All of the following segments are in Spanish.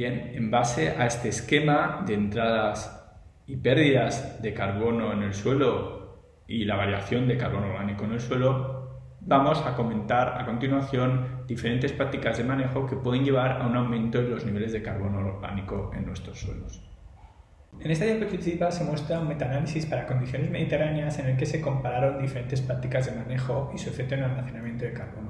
Bien, en base a este esquema de entradas y pérdidas de carbono en el suelo y la variación de carbono orgánico en el suelo, vamos a comentar a continuación diferentes prácticas de manejo que pueden llevar a un aumento en los niveles de carbono orgánico en nuestros suelos. En esta diapositiva se muestra un metaanálisis para condiciones mediterráneas en el que se compararon diferentes prácticas de manejo y su efecto en el almacenamiento de carbono.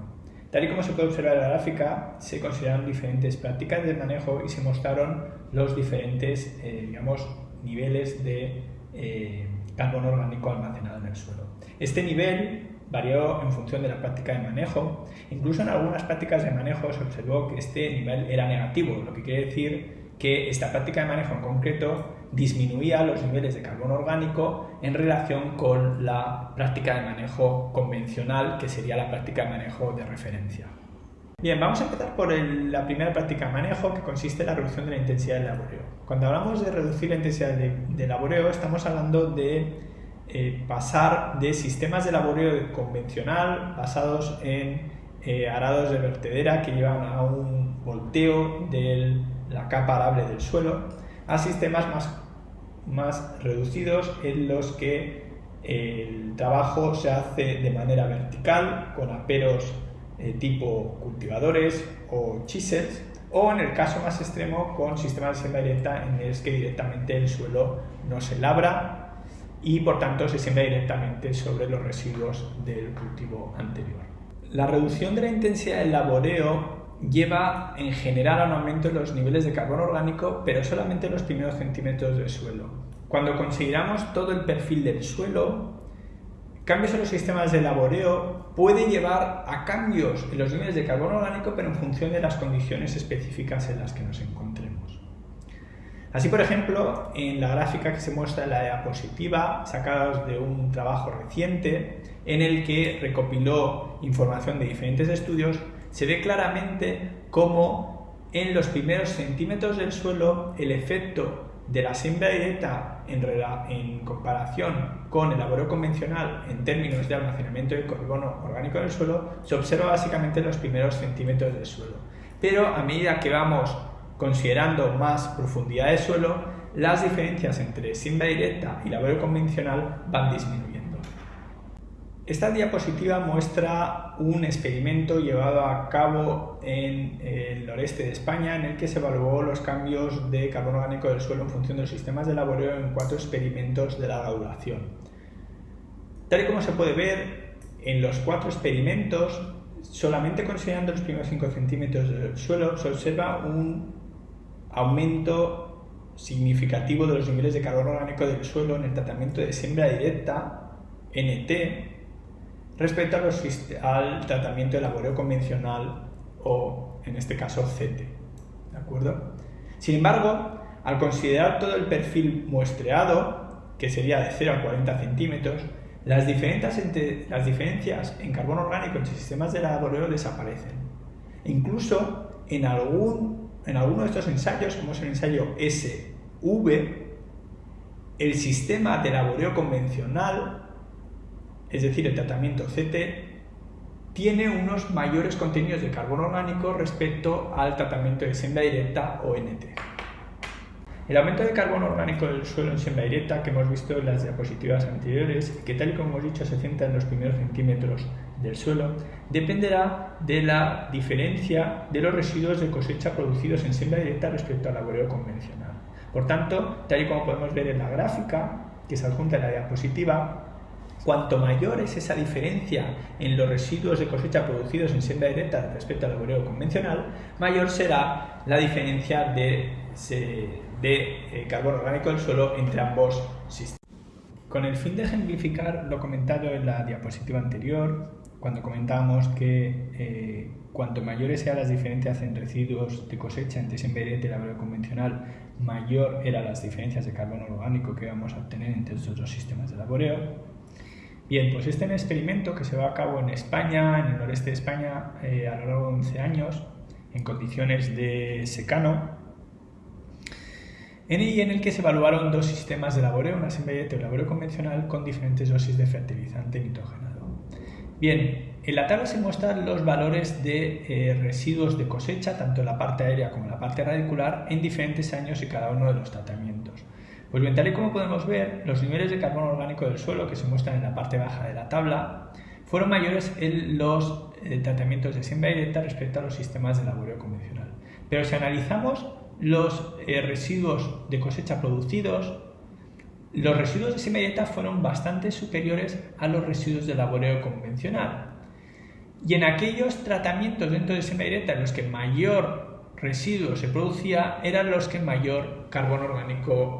Tal y como se puede observar en la gráfica, se consideraron diferentes prácticas de manejo y se mostraron los diferentes eh, digamos, niveles de eh, carbono orgánico almacenado en el suelo. Este nivel varió en función de la práctica de manejo. Incluso en algunas prácticas de manejo se observó que este nivel era negativo, lo que quiere decir que esta práctica de manejo en concreto disminuía los niveles de carbono orgánico en relación con la práctica de manejo convencional, que sería la práctica de manejo de referencia. Bien, vamos a empezar por la primera práctica de manejo que consiste en la reducción de la intensidad del laboreo. Cuando hablamos de reducir la intensidad de, laboreo estamos hablando de eh, pasar de sistemas de laboreo convencional basados en eh, arados de vertedera que llevan a un volteo de la capa arable del suelo a sistemas más, más reducidos en los que el trabajo se hace de manera vertical con aperos eh, tipo cultivadores o chisels, o en el caso más extremo con sistemas de siembra directa en el que directamente el suelo no se labra y por tanto se siembra directamente sobre los residuos del cultivo anterior. La reducción de la intensidad del laboreo lleva en general a un aumento en los niveles de carbono orgánico, pero solamente en los primeros centímetros del suelo. Cuando consideramos todo el perfil del suelo, cambios en los sistemas de laboreo pueden llevar a cambios en los niveles de carbono orgánico, pero en función de las condiciones específicas en las que nos encontremos. Así, por ejemplo, en la gráfica que se muestra en la diapositiva, sacados de un trabajo reciente en el que recopiló información de diferentes estudios, se ve claramente cómo en los primeros centímetros del suelo el efecto de la siembra directa en, comparación con el laboreo convencional en términos de almacenamiento de carbono orgánico en el suelo se observa básicamente en los primeros centímetros del suelo. Pero a medida que vamos considerando más profundidad de suelo, las diferencias entre siembra directa y laboreo convencional van disminuyendo. Esta diapositiva muestra un experimento llevado a cabo en el noreste de España en el que se evaluó los cambios de carbono orgánico del suelo en función de los sistemas de laboreo en cuatro experimentos de larga duración. Tal y como se puede ver, en los cuatro experimentos, solamente considerando los primeros 5 centímetros del suelo, se observa un aumento significativo de los niveles de carbono orgánico del suelo en el tratamiento de siembra directa, NT, respecto al tratamiento de laboreo convencional o, en este caso, CT. ¿De acuerdo? Sin embargo, al considerar todo el perfil muestreado, que sería de 0 a 40 centímetros, las entre, las diferencias en carbono orgánico entre sistemas de laboreo desaparecen. incluso en, algún, en alguno de estos ensayos, como es el ensayo SV, el sistema de laboreo convencional es decir, el tratamiento CT, tiene unos mayores contenidos de carbono orgánico respecto al tratamiento de siembra directa o NT. El aumento de carbono orgánico del suelo en siembra directa que hemos visto en las diapositivas anteriores, que tal y como hemos dicho se centra en los primeros centímetros del suelo, dependerá de la diferencia de los residuos de cosecha producidos en siembra directa respecto al laboreo convencional. Por tanto, tal y como podemos ver en la gráfica que se adjunta en la diapositiva, Cuanto mayor es esa diferencia en los residuos de cosecha producidos en siembra directa respecto al laboreo convencional, mayor será la diferencia de, eh, carbono orgánico del suelo entre ambos sistemas. Con el fin de ejemplificar lo comentado en la diapositiva anterior, cuando comentábamos que eh, cuanto mayores sean las diferencias en residuos de cosecha entre siembra directa y laboreo convencional, mayor eran las diferencias de carbono orgánico que vamos a obtener entre estos dos sistemas de laboreo. Bien, pues este experimento que se va a cabo en España, en el noreste de España, eh, a lo largo de 11 años, en condiciones de secano, en, y en el que se evaluaron dos sistemas de laboreo, una semilla de laboreo convencional con diferentes dosis de fertilizante nitrogenado. Bien, en la tabla se muestran los valores de eh, residuos de cosecha, tanto en la parte aérea como en la parte radicular, en diferentes años y cada uno de los tratamientos. Pues bien, tal y como podemos ver, los niveles de carbono orgánico del suelo que se muestran en la parte baja de la tabla fueron mayores en los eh, tratamientos de siembra respecto a los sistemas de laboreo convencional. Pero si analizamos los eh, residuos de cosecha producidos, los residuos de siembra directa fueron bastante superiores a los residuos de laboreo convencional. Y en aquellos tratamientos dentro de siembra directa en los que mayor residuo se producía, eran los que mayor carbono orgánico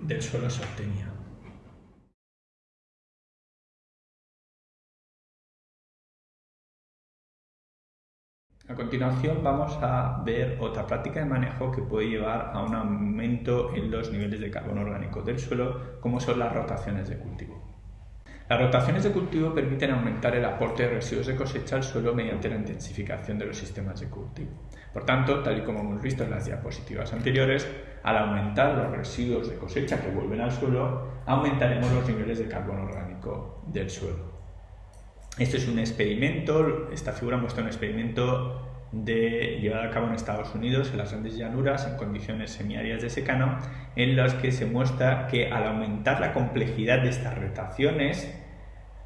del suelo se obtenía. A continuación vamos a ver otra práctica de manejo que puede llevar a un aumento en los niveles de carbono orgánico del suelo, como son las rotaciones de cultivo. Las rotaciones de cultivo permiten aumentar el aporte de residuos de cosecha al suelo mediante la intensificación de los sistemas de cultivo. Por tanto, tal y como hemos visto en las diapositivas anteriores, al aumentar los residuos de cosecha que vuelven al suelo, aumentaremos los niveles de carbono orgánico del suelo. Esto es un experimento, esta figura muestra un experimento llevado a cabo en Estados Unidos, en las grandes llanuras, en condiciones semiáridas de secano, en las que se muestra que al aumentar la complejidad de estas rotaciones,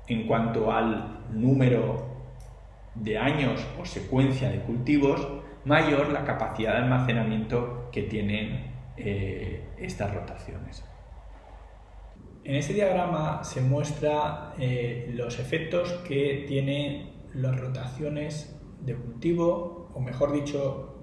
en cuanto al número de años o secuencia de cultivos, mayor la capacidad de almacenamiento que tienen eh, estas rotaciones. En este diagrama se muestra eh, los efectos que tienen las rotaciones de cultivo, o mejor dicho,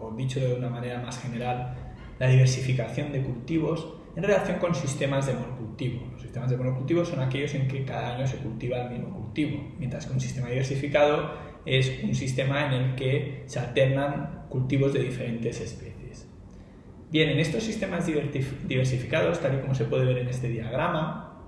o dicho de una manera más general, la diversificación de cultivos en relación con sistemas de monocultivo. Los sistemas de monocultivo son aquellos en que cada año se cultiva el mismo cultivo, mientras que un sistema diversificado es un sistema en el que se alternan cultivos de diferentes especies. Bien, en estos sistemas diversificados, tal y como se puede ver en este diagrama,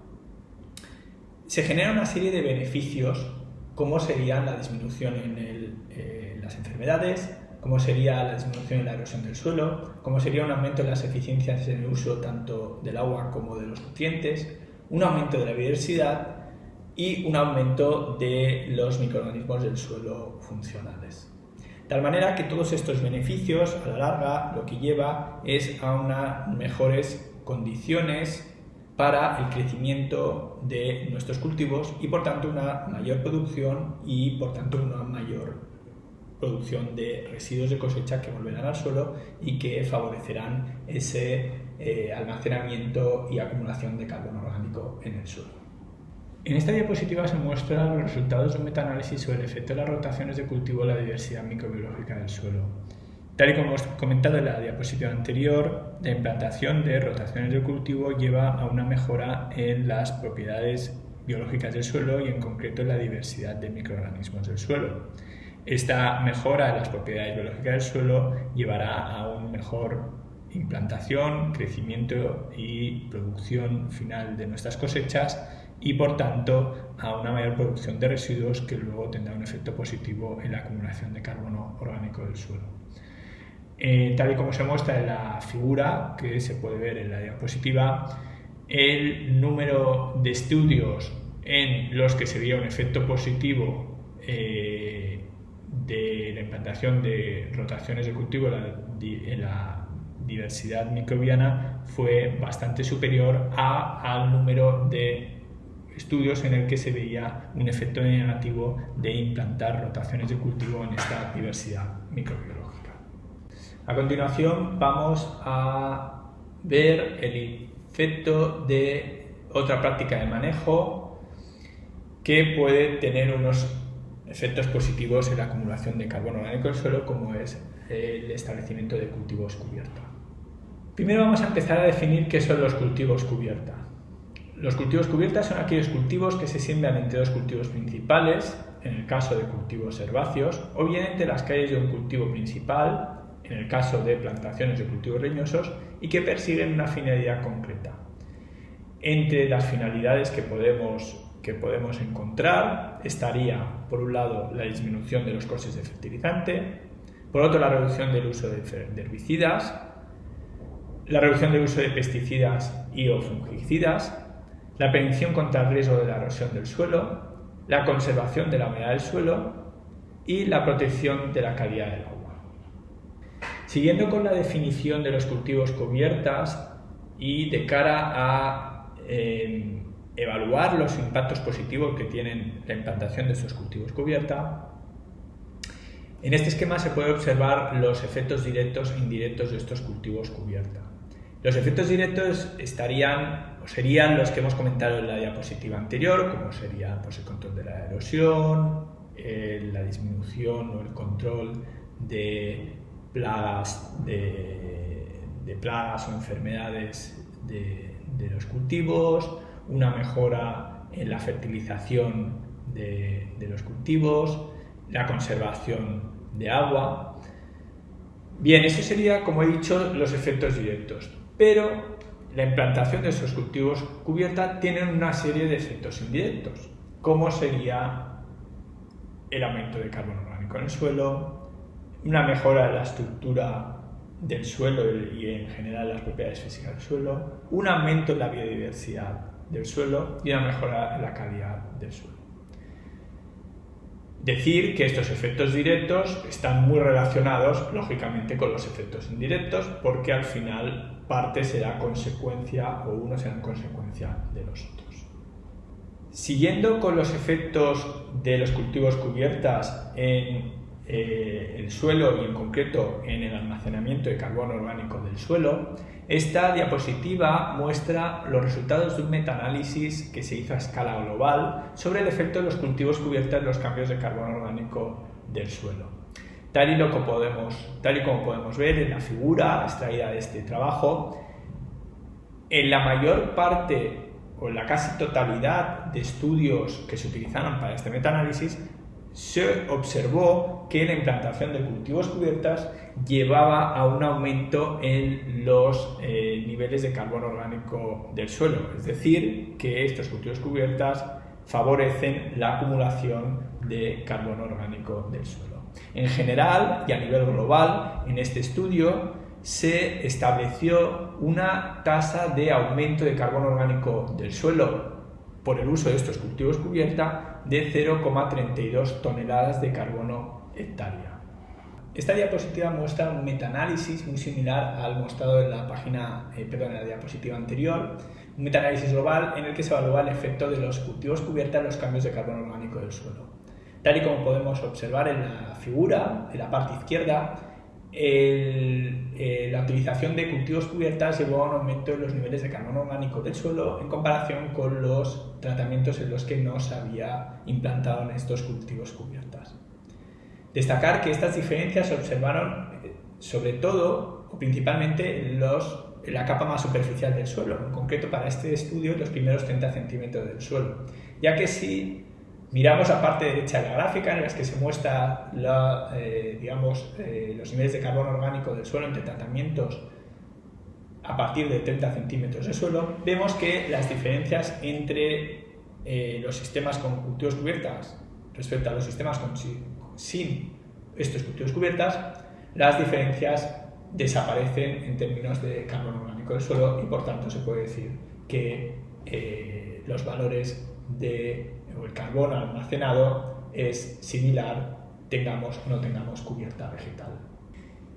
se genera una serie de beneficios, como sería la disminución en eh, las enfermedades, como sería la disminución en la erosión del suelo, como sería un aumento en las eficiencias en el uso tanto del agua como de los nutrientes, un aumento de la biodiversidad y un aumento de los microorganismos del suelo funcionales. Tal manera que todos estos beneficios a la larga lo que lleva es a unas mejores condiciones para el crecimiento de nuestros cultivos y por tanto una mayor producción y por tanto una mayor producción de residuos de cosecha que volverán al suelo y que favorecerán ese eh, almacenamiento y acumulación de carbono orgánico en el suelo. En esta diapositiva se muestran los resultados de un metaanálisis sobre el efecto de las rotaciones de cultivo en la diversidad microbiológica del suelo. Tal y como hemos comentado en la diapositiva anterior, la implantación de rotaciones de cultivo lleva a una mejora en las propiedades biológicas del suelo y en concreto en la diversidad de microorganismos del suelo. Esta mejora en las propiedades biológicas del suelo llevará a una mejor implantación, crecimiento y producción final de nuestras cosechas y por tanto a una mayor producción de residuos que luego tendrá un efecto positivo en la acumulación de carbono orgánico del suelo. Eh, tal y como se muestra en la figura que se puede ver en la diapositiva, el número de estudios en los que se veía un efecto positivo eh, de la implantación de rotaciones de cultivo en la diversidad microbiana fue bastante superior al número de estudios en el que se veía un efecto negativo de implantar rotaciones de cultivo en esta diversidad microbiológica. A continuación vamos a ver el efecto de otra práctica de manejo que puede tener unos efectos positivos en la acumulación de carbono orgánico en el suelo como es el establecimiento de cultivos cubierta. Primero vamos a empezar a definir qué son los cultivos cubierta. Los cultivos cubiertas son aquellos cultivos que se siembran entre dos cultivos principales, en el caso de cultivos herbáceos, o bien entre las calles de un cultivo principal, en el caso de plantaciones de cultivos leñosos, y que persiguen una finalidad concreta. Entre las finalidades que podemos, que podemos encontrar estaría, por un lado, la disminución de los costes de fertilizante, por otro, la reducción del uso de herbicidas, la reducción del uso de pesticidas y o fungicidas, la prevención contra el riesgo de la erosión del suelo, la conservación de la humedad del suelo y la protección de la calidad del agua. Siguiendo con la definición de los cultivos cubiertas y de cara a eh, evaluar los impactos positivos que tienen la implantación de estos cultivos cubierta, en este esquema se puede observar los efectos directos e indirectos de estos cultivos cubierta. Los efectos directos estarían o serían los que hemos comentado en la diapositiva anterior, como sería pues, el control de la erosión, eh, la disminución o el control de plagas, de, plagas o enfermedades de, los cultivos, una mejora en la fertilización de, de los cultivos, la conservación de agua. Bien, eso sería, como he dicho, los efectos directos. Pero la implantación de esos cultivos cubierta tiene una serie de efectos indirectos, como sería el aumento de carbono orgánico en el suelo, una mejora de la estructura del suelo y en general las propiedades físicas del suelo, un aumento en la biodiversidad del suelo y una mejora en la calidad del suelo. Decir que estos efectos directos están muy relacionados, lógicamente, con los efectos indirectos, porque al final parte será consecuencia o uno será consecuencia de los otros. Siguiendo con los efectos de los cultivos cubiertas en eh, el suelo y en concreto en el almacenamiento de carbono orgánico del suelo, esta diapositiva muestra los resultados de un metaanálisis que se hizo a escala global sobre el efecto de los cultivos cubiertos en los cambios de carbono orgánico del suelo. Tal y, lo podemos, tal y como podemos ver en la figura extraída de este trabajo, en la mayor parte o en la casi totalidad de estudios que se utilizaron para este metaanálisis, se observó que la implantación de cultivos cubiertas llevaba a un aumento en los eh, niveles de carbono orgánico del suelo, es decir, que estos cultivos cubiertas favorecen la acumulación de carbono orgánico del suelo. En general y a nivel global, en este estudio se estableció una tasa de aumento de carbono orgánico del suelo por el uso de estos cultivos cubierta de 0,32 toneladas de carbono hectárea. Esta diapositiva muestra un metaanálisis muy similar al mostrado en la página, eh, en la diapositiva anterior, un metaanálisis global en el que se evalúa el efecto de los cultivos cubierta en los cambios de carbono orgánico del suelo. Tal y como podemos observar en la figura, en la parte izquierda, eh, la utilización de cultivos cubiertas llevó a un aumento en los niveles de carbono orgánico del suelo en comparación con los tratamientos en los que no se había implantado en estos cultivos cubiertas. Destacar que estas diferencias se observaron eh, sobre todo o principalmente en, en la capa más superficial del suelo, en concreto para este estudio los primeros 30 centímetros del suelo, ya que si Miramos la parte derecha de la gráfica en la que se muestra eh, eh, los niveles de carbono orgánico del suelo entre tratamientos a partir de 30 centímetros de suelo. Vemos que las diferencias entre eh, los sistemas con cultivos cubiertas respecto a los sistemas sin estos cultivos cubiertas, las diferencias desaparecen en términos de carbono orgánico del suelo y por tanto se puede decir que los valores de el carbono almacenado es similar tengamos o no tengamos cubierta vegetal.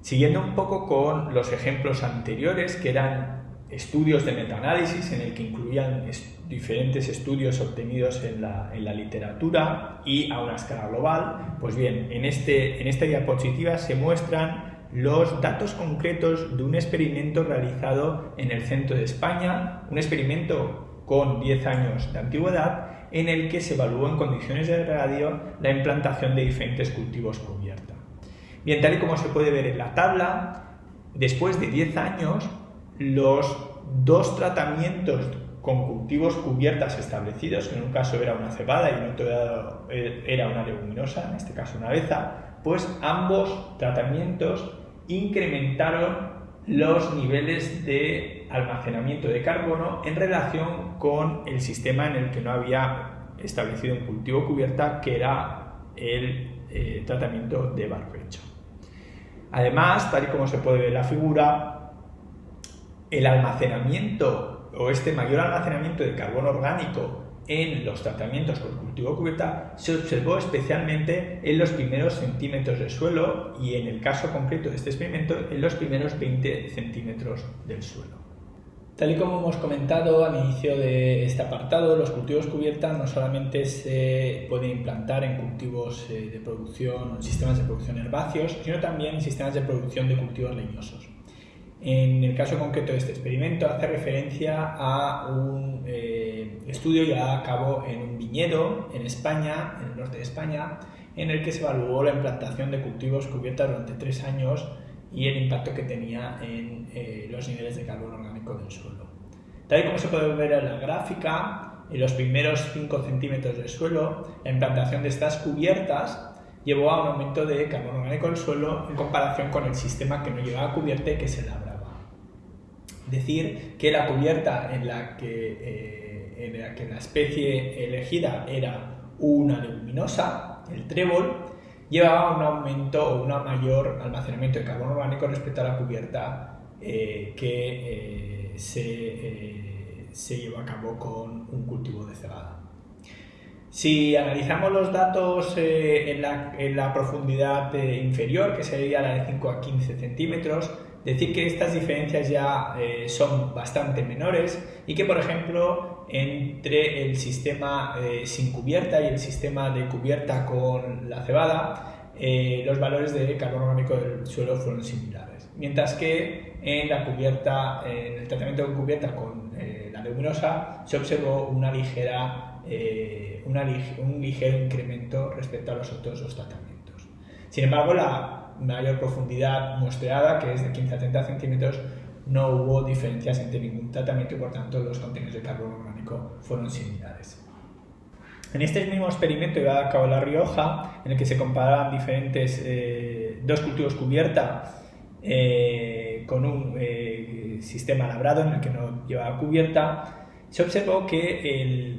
Siguiendo un poco con los ejemplos anteriores, que eran estudios de metaanálisis en el que incluían diferentes estudios obtenidos en la, literatura y a una escala global, pues bien, en, este, en esta diapositiva se muestran los datos concretos de un experimento realizado en el centro de España, un experimento con 10 años de antigüedad en el que se evaluó en condiciones de radio la implantación de diferentes cultivos cubierta. Bien, tal y como se puede ver en la tabla, después de 10 años, los dos tratamientos con cultivos cubiertas establecidos, en un caso era una cebada y en otro era una leguminosa, en este caso una beza, pues ambos tratamientos incrementaron los niveles de almacenamiento de carbono en relación con el sistema en el que no había establecido un cultivo cubierta, que era el eh, tratamiento de barbecho. Además, tal y como se puede ver en la figura, el almacenamiento o este mayor almacenamiento de carbono orgánico en los tratamientos con cultivo cubierta se observó especialmente en los primeros centímetros del suelo y en el caso concreto de este experimento en los primeros 20 centímetros del suelo. Tal y como hemos comentado al inicio de este apartado, los cultivos cubierta no solamente se pueden implantar en cultivos eh, de producción, en sistemas de producción herbáceos, sino también en sistemas de producción de cultivos leñosos. En el caso concreto de este experimento hace referencia a un eh, estudio llevado a cabo en un viñedo en España, en el norte de España, en el que se evaluó la implantación de cultivos cubiertas durante tres años y el impacto que tenía en eh, los niveles de carbono orgánico del suelo. Tal y como se puede ver en la gráfica, en los primeros 5 centímetros del suelo, la implantación de estas cubiertas llevó a un aumento de carbono orgánico del suelo en comparación con el sistema que no llevaba cubierta y que se labraba. Decir que la cubierta en la que, eh, en la, que la especie elegida era una leguminosa, el trébol, llevaba un aumento o un mayor almacenamiento de carbono orgánico respecto a la cubierta eh, que eh, se, se, llevó a cabo con un cultivo de cebada. Si analizamos los datos en la, en, la, profundidad inferior, que sería la de 5 a 15 centímetros, decir que estas diferencias ya eh, son bastante menores y que, por ejemplo, entre el sistema eh, sin cubierta y el sistema de cubierta con la cebada, eh, los valores de carbono orgánico del suelo fueron similares. Mientras que en la cubierta, en el tratamiento con cubierta con la leguminosa, se observó una ligera, un ligero incremento respecto a los otros dos tratamientos. Sin embargo, la mayor profundidad muestreada, que es de 15 a 30 centímetros, no hubo diferencias entre ningún tratamiento y por tanto los contenidos de carbono orgánico fueron similares. En este mismo experimento llevado a cabo en La Rioja, en el que se comparaban diferentes eh, dos cultivos cubierta eh, con un eh, sistema labrado en el que no llevaba cubierta, se observó que el,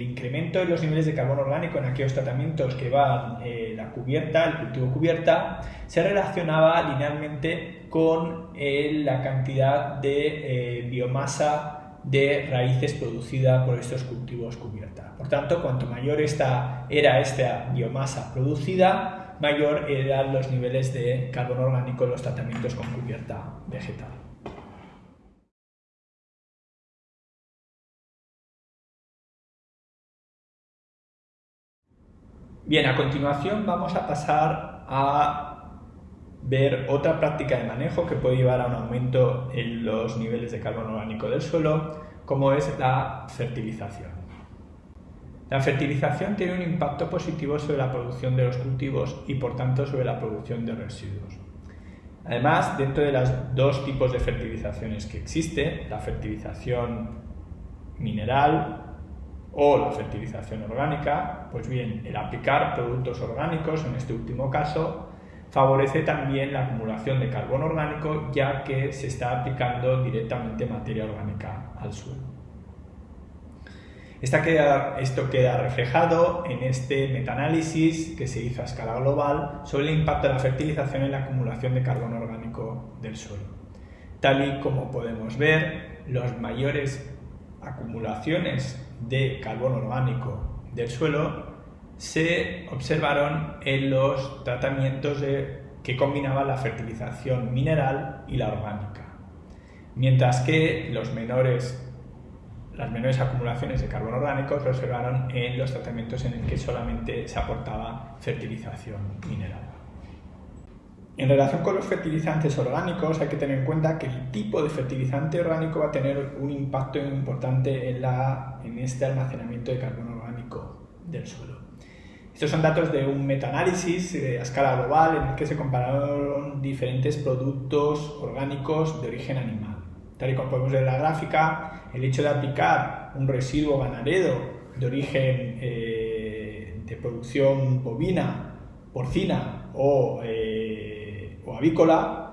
incremento de los niveles de carbono orgánico en aquellos tratamientos que van eh, la cubierta, el cultivo cubierta, se relacionaba linealmente con eh, la cantidad de eh, biomasa de raíces producida por estos cultivos cubierta. Por tanto, cuanto mayor esta, era esta biomasa producida, mayor eran los niveles de carbono orgánico en los tratamientos con cubierta vegetal. Bien, a continuación vamos a pasar a ver otra práctica de manejo que puede llevar a un aumento en los niveles de carbono orgánico del suelo, como es la fertilización. La fertilización tiene un impacto positivo sobre la producción de los cultivos y por tanto sobre la producción de residuos. Además, dentro de los dos tipos de fertilizaciones que existe, la fertilización mineral o la fertilización orgánica, pues bien, el aplicar productos orgánicos, en este último caso, favorece también la acumulación de carbono orgánico ya que se está aplicando directamente materia orgánica al suelo. esto queda reflejado en este metaanálisis que se hizo a escala global sobre el impacto de la fertilización en la acumulación de carbono orgánico del suelo. Tal y como podemos ver, los mayores acumulaciones de carbono orgánico del suelo se observaron en los tratamientos que combinaban la fertilización mineral y la orgánica, mientras que los las menores acumulaciones de carbono orgánico se observaron en los tratamientos en el que solamente se aportaba fertilización mineral. En relación con los fertilizantes orgánicos hay que tener en cuenta que el tipo de fertilizante orgánico va a tener un impacto importante en, la, en este almacenamiento de carbono orgánico del suelo. Estos son datos de un metaanálisis a escala global en el que se compararon diferentes productos orgánicos de origen animal. Tal y como podemos ver en la gráfica, el hecho de aplicar un residuo ganadero de origen eh, de producción bovina, porcina o eh, o avícola,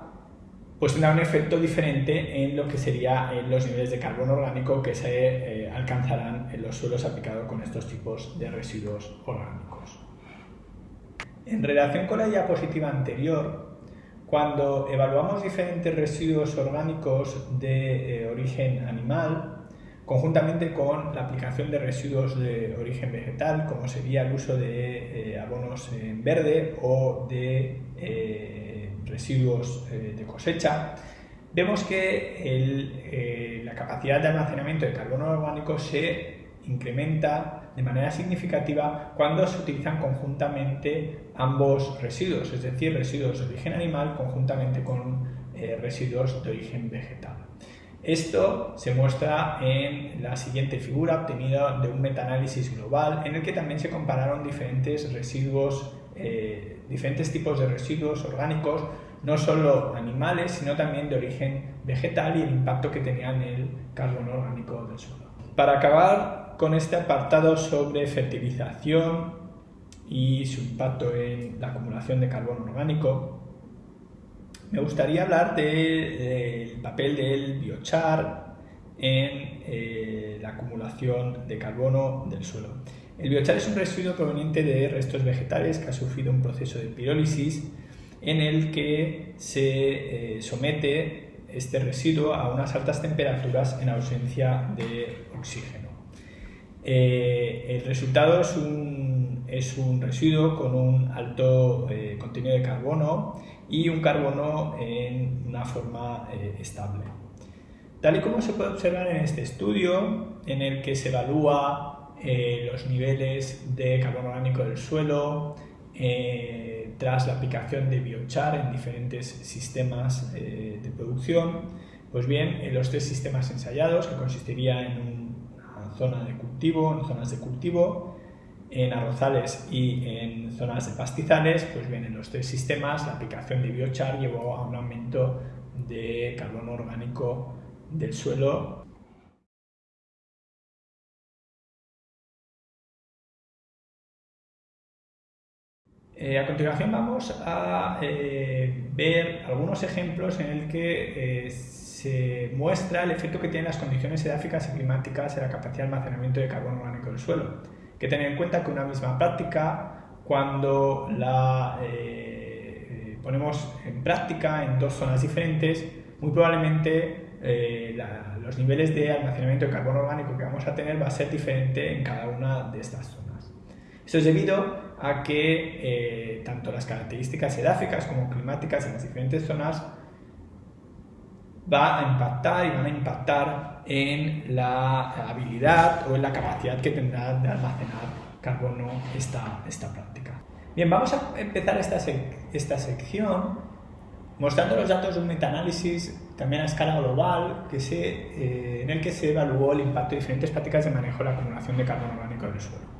pues tendrá un efecto diferente en lo que sería en los niveles de carbono orgánico que se eh, alcanzarán en los suelos aplicados con estos tipos de residuos orgánicos. En relación con la diapositiva anterior, cuando evaluamos diferentes residuos orgánicos de eh, origen animal, conjuntamente con la aplicación de residuos de origen vegetal, como sería el uso de eh, abonos en verde o de eh, residuos eh, de cosecha, vemos que la capacidad de almacenamiento de carbono orgánico se incrementa de manera significativa cuando se utilizan conjuntamente ambos residuos, es decir, residuos de origen animal conjuntamente con residuos de origen vegetal. Esto se muestra en la siguiente figura obtenida de un metaanálisis global en el que también se compararon diferentes residuos, eh, diferentes tipos de residuos orgánicos, no solo animales, sino también de origen vegetal y el impacto que tenían en el carbono orgánico del suelo. Para acabar con este apartado sobre fertilización y su impacto en la acumulación de carbono orgánico, me gustaría hablar del papel del biochar en eh, la acumulación de carbono del suelo. El biochar es un residuo proveniente de restos vegetales que ha sufrido un proceso de pirólisis en el que se eh, somete este residuo a unas altas temperaturas en ausencia de oxígeno. Eh, el resultado es un, es un, residuo con un alto contenido de carbono y un carbono en una forma eh, estable. Tal y como se puede observar en este estudio, en el que se evalúa eh, los niveles de carbono orgánico del suelo eh, tras la aplicación de biochar en diferentes sistemas de producción, pues bien, en los tres sistemas ensayados, que consistiría en una zona de cultivo, en zonas de cultivo, en arrozales y en zonas de pastizales, pues bien, en los tres sistemas la aplicación de biochar llevó a un aumento de carbono orgánico del suelo. Eh, a continuación vamos a eh, ver algunos ejemplos en el que eh, se muestra el efecto que tienen las condiciones edáficas y climáticas en la capacidad de almacenamiento de carbono orgánico del suelo que tener en cuenta que una misma práctica, cuando la ponemos en práctica en dos zonas diferentes, muy probablemente los niveles de almacenamiento de carbono orgánico que vamos a tener va a ser diferente en cada una de estas zonas. Esto es debido a que tanto las características edáficas como climáticas en las diferentes zonas va a impactar y van a impactar en la habilidad o en la capacidad que tendrá de almacenar carbono esta, esta práctica. Bien, vamos a empezar esta, esta sección mostrando los datos de un metaanálisis también a escala global que se, eh, en el que se evaluó el impacto de diferentes prácticas de manejo de la acumulación de carbono orgánico en el suelo.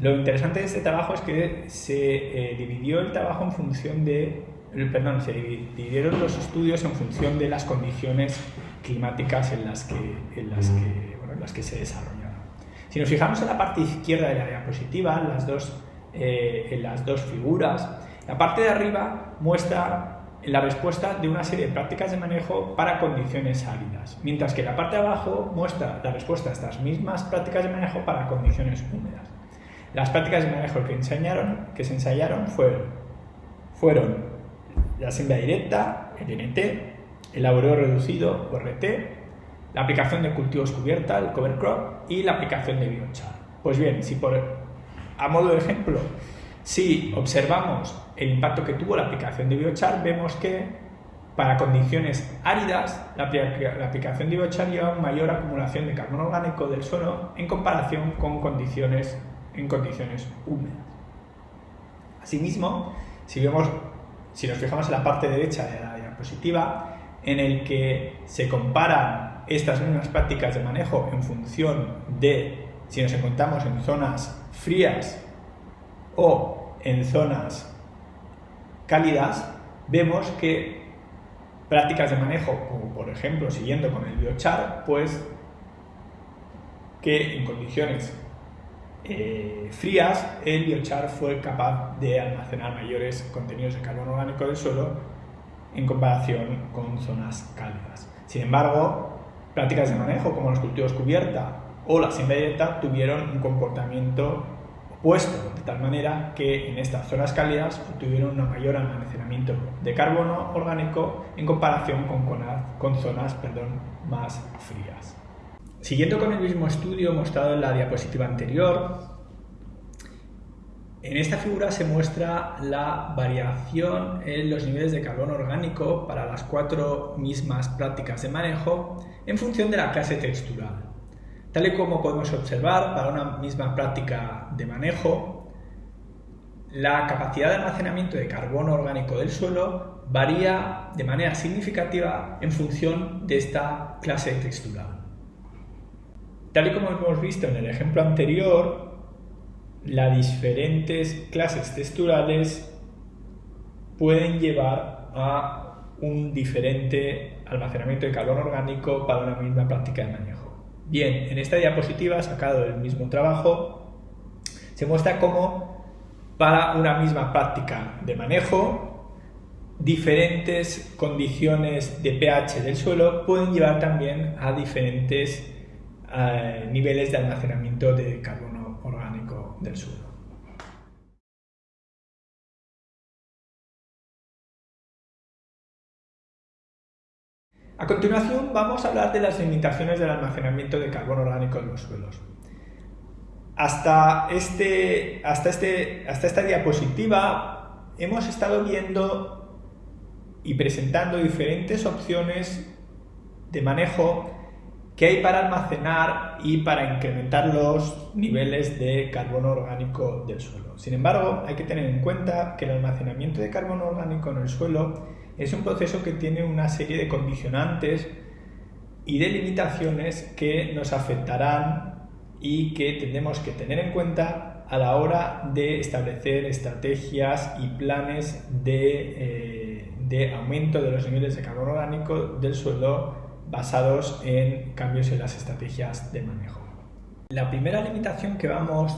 Lo interesante de este trabajo es que se eh, dividió el trabajo en función de perdón, se dividieron los estudios en función de las condiciones climáticas en las que, en las que, bueno, en las que se desarrollaron. Si nos fijamos en la parte izquierda de la diapositiva, las dos, eh, en las dos figuras, la parte de arriba muestra la respuesta de una serie de prácticas de manejo para condiciones áridas, mientras que la parte de abajo muestra la respuesta a estas mismas prácticas de manejo para condiciones húmedas. Las prácticas de manejo que, enseñaron, que se ensayaron fueron, la siembra directa, el NT, el laboreo reducido, RT, la aplicación de cultivos cubierta, el cover crop, y la aplicación de biochar. Pues bien, si por, a modo de ejemplo, si observamos el impacto que tuvo la aplicación de biochar, vemos que para condiciones áridas, la, aplicación de biochar lleva mayor acumulación de carbono orgánico del suelo en comparación con condiciones en condiciones húmedas. Asimismo, si vemos si nos fijamos en la parte derecha de la diapositiva, en el que se comparan estas mismas prácticas de manejo en función de si nos encontramos en zonas frías o en zonas cálidas, vemos que prácticas de manejo, como por ejemplo siguiendo con el biochar, pues que en condiciones eh, frías, el biochar fue capaz de almacenar mayores contenidos de carbono orgánico del suelo en comparación con zonas cálidas. Sin embargo, prácticas de manejo como los cultivos cubierta o la siembra directa tuvieron un comportamiento opuesto, de tal manera que en estas zonas cálidas obtuvieron un mayor almacenamiento de carbono orgánico en comparación con, con zonas perdón, más frías. Siguiendo con el mismo estudio mostrado en la diapositiva anterior, en esta figura se muestra la variación en los niveles de carbono orgánico para las cuatro mismas prácticas de manejo en función de la clase textural. Tal y como podemos observar, para una misma práctica de manejo, la capacidad de almacenamiento de carbono orgánico del suelo varía de manera significativa en función de esta clase textural. Tal y como hemos visto en el ejemplo anterior, las diferentes clases texturales pueden llevar a un diferente almacenamiento de carbono orgánico para una misma práctica de manejo. Bien, en esta diapositiva, sacado del mismo trabajo, se muestra cómo para una misma práctica de manejo, diferentes condiciones de pH del suelo pueden llevar también a diferentes eh, niveles de almacenamiento de carbono orgánico del suelo. A continuación vamos a hablar de las limitaciones del almacenamiento de carbono orgánico en los suelos. Hasta, este, hasta, este, hasta esta diapositiva hemos estado viendo y presentando diferentes opciones de manejo que hay para almacenar y para incrementar los niveles de carbono orgánico del suelo. Sin embargo, hay que tener en cuenta que el almacenamiento de carbono orgánico en el suelo es un proceso que tiene una serie de condicionantes y de limitaciones que nos afectarán y que tendremos que tener en cuenta a la hora de establecer estrategias y planes de, eh, de aumento de los niveles de carbono orgánico del suelo basados en cambios en las estrategias de manejo. La primera limitación que vamos,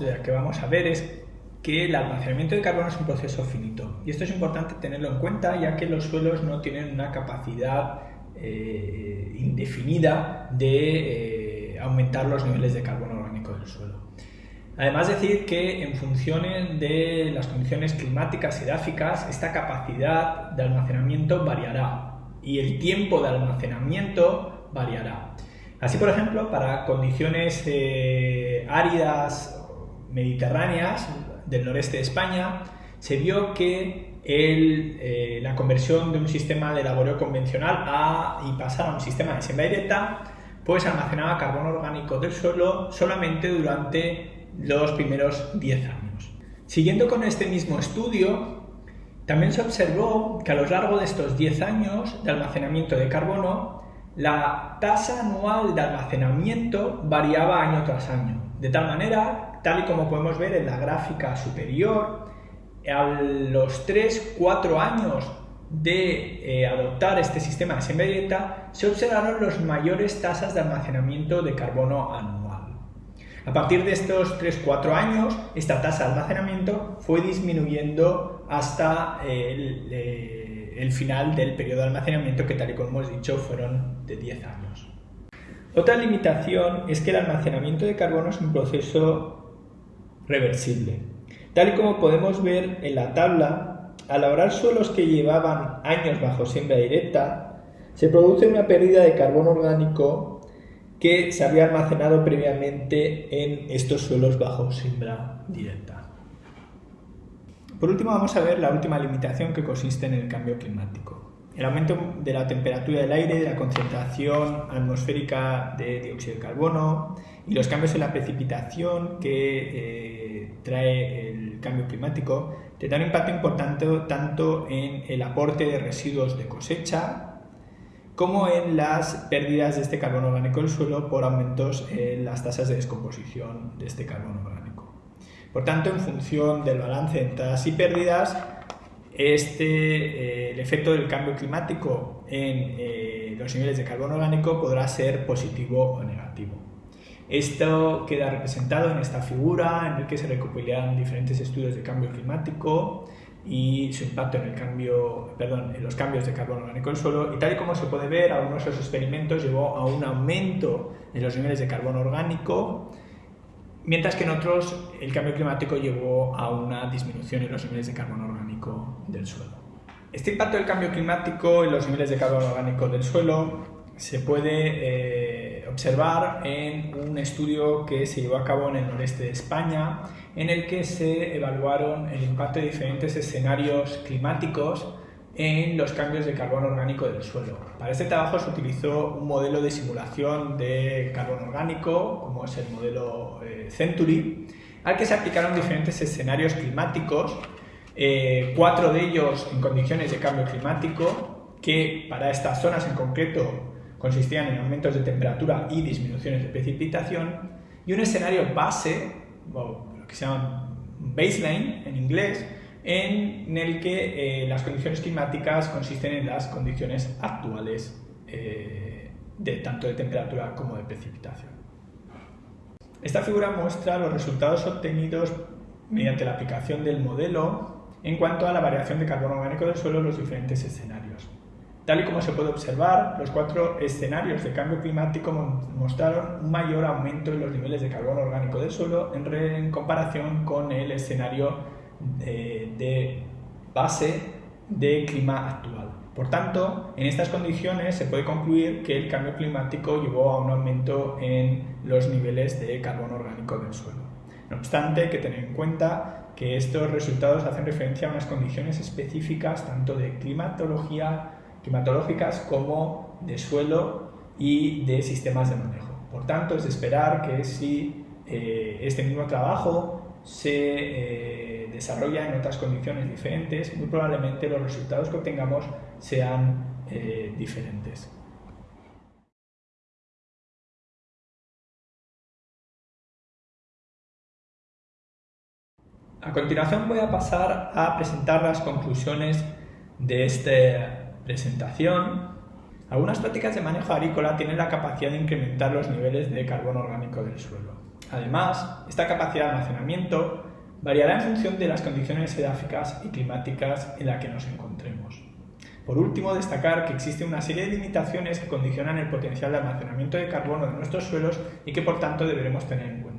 a ver es que el almacenamiento de carbono es un proceso finito. Y esto es importante tenerlo en cuenta ya que los suelos no tienen una capacidad eh, indefinida de eh, aumentar los niveles de carbono orgánico del suelo. Además decir que en función de las condiciones climáticas y edáficas, esta capacidad de almacenamiento variará y el tiempo de almacenamiento variará. Así, por ejemplo, para condiciones eh, áridas mediterráneas del noreste de España, se vio que eh, la conversión de un sistema de laboreo convencional a, y pasar a un sistema de siembra directa, pues almacenaba carbono orgánico del suelo solamente durante los primeros 10 años. Siguiendo con este mismo estudio, también se observó que a lo largo de estos 10 años de almacenamiento de carbono, la tasa anual de almacenamiento variaba año tras año. De tal manera, tal y como podemos ver en la gráfica superior, a los 3-4 años de eh, adoptar este sistema de directa, se observaron las mayores tasas de almacenamiento de carbono anual. A partir de estos 3-4 años, esta tasa de almacenamiento fue disminuyendo hasta eh, el, final del periodo de almacenamiento que tal y como hemos dicho fueron de 10 años. Otra limitación es que el almacenamiento de carbono es un proceso reversible. Tal y como podemos ver en la tabla, al labrar suelos que llevaban años bajo siembra directa, se produce una pérdida de carbono orgánico que se había almacenado previamente en estos suelos bajo siembra directa. Por último vamos a ver la última limitación que consiste en el cambio climático. El aumento de la temperatura del aire, de la concentración atmosférica de dióxido de carbono y los cambios en la precipitación que eh, trae el cambio climático tendrán un impacto importante tanto en el aporte de residuos de cosecha como en las pérdidas de este carbono orgánico del suelo por aumentos en las tasas de descomposición de este carbono orgánico. Por tanto, en función del balance de entradas y pérdidas, este, eh, el efecto del cambio climático en eh, los niveles de carbono orgánico podrá ser positivo o negativo. Esto queda representado en esta figura en la que se recopilan diferentes estudios de cambio climático y su impacto en, el cambio, perdón, en los cambios de carbono orgánico del suelo y tal y como se puede ver, algunos de esos experimentos llevó a un aumento en los niveles de carbono orgánico, mientras que en otros el cambio climático llevó a una disminución en los niveles de carbono orgánico del suelo. Este impacto del cambio climático en los niveles de carbono orgánico del suelo se puede eh, observar en un estudio que se llevó a cabo en el noreste de España, en el que se evaluaron el impacto de diferentes escenarios climáticos en los cambios de carbono orgánico del suelo. Para este trabajo se utilizó un modelo de simulación de carbono orgánico, como es el modelo eh, Century, al que se aplicaron diferentes escenarios climáticos, eh, cuatro de ellos en condiciones de cambio climático, que para estas zonas en concreto consistían en aumentos de temperatura y disminuciones de precipitación, y un escenario base, que se llama baseline en inglés, en el que eh, las condiciones climáticas consisten en las condiciones actuales eh, de tanto de temperatura como de precipitación. Esta figura muestra los resultados obtenidos mediante la aplicación del modelo en cuanto a la variación de carbono orgánico del suelo en los diferentes escenarios. Tal y como se puede observar, los cuatro escenarios de cambio climático mostraron un mayor aumento en los niveles de carbono orgánico del suelo en comparación con el escenario de, base de clima actual. Por tanto, en estas condiciones se puede concluir que el cambio climático llevó a un aumento en los niveles de carbono orgánico del suelo. No obstante, hay que tener en cuenta que estos resultados hacen referencia a unas condiciones específicas tanto de climatología, climatológicas como de suelo y de sistemas de manejo. Por tanto, es de esperar que si eh, este mismo trabajo se eh, desarrolla en otras condiciones diferentes, muy probablemente los resultados que obtengamos sean eh, diferentes. A continuación voy a pasar a presentar las conclusiones de esta presentación. Algunas prácticas de manejo agrícola tienen la capacidad de incrementar los niveles de carbono orgánico del suelo. Además, esta capacidad de almacenamiento variará en función de las condiciones geográficas y climáticas en las que nos encontremos. Por último, destacar que existe una serie de limitaciones que condicionan el potencial de almacenamiento de carbono de nuestros suelos y que por tanto deberemos tener en cuenta.